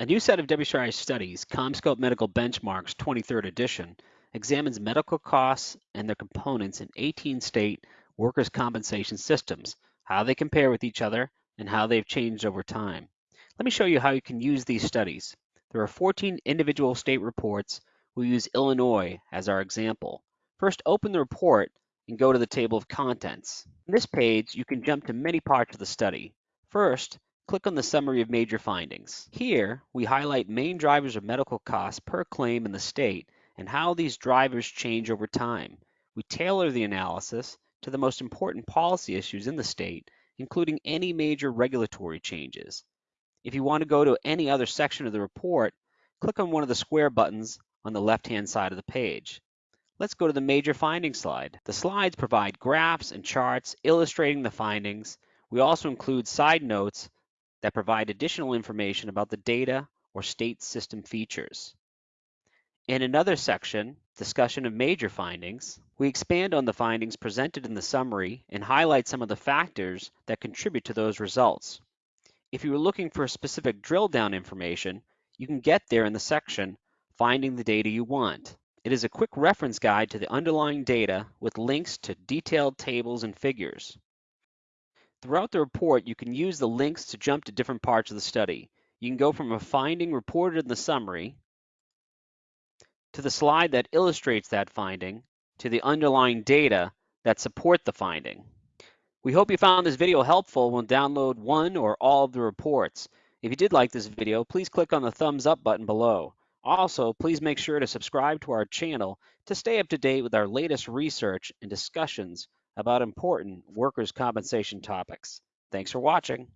A new set of WCRI studies, CompScope Medical Benchmarks 23rd edition, examines medical costs and their components in 18 state workers' compensation systems, how they compare with each other, and how they've changed over time. Let me show you how you can use these studies. There are 14 individual state reports. We'll use Illinois as our example. First, open the report and go to the table of contents. On this page, you can jump to many parts of the study. First, click on the Summary of Major Findings. Here, we highlight main drivers of medical costs per claim in the state and how these drivers change over time. We tailor the analysis to the most important policy issues in the state, including any major regulatory changes. If you want to go to any other section of the report, click on one of the square buttons on the left-hand side of the page. Let's go to the major findings slide. The slides provide graphs and charts illustrating the findings. We also include side notes that provide additional information about the data or state system features. In another section, discussion of major findings, we expand on the findings presented in the summary and highlight some of the factors that contribute to those results. If you are looking for specific drill down information, you can get there in the section Finding the Data You Want. It is a quick reference guide to the underlying data with links to detailed tables and figures. Throughout the report, you can use the links to jump to different parts of the study. You can go from a finding reported in the summary to the slide that illustrates that finding to the underlying data that support the finding. We hope you found this video helpful when download one or all of the reports. If you did like this video, please click on the thumbs up button below. Also, please make sure to subscribe to our channel to stay up to date with our latest research and discussions about important workers' compensation topics. Thanks for watching.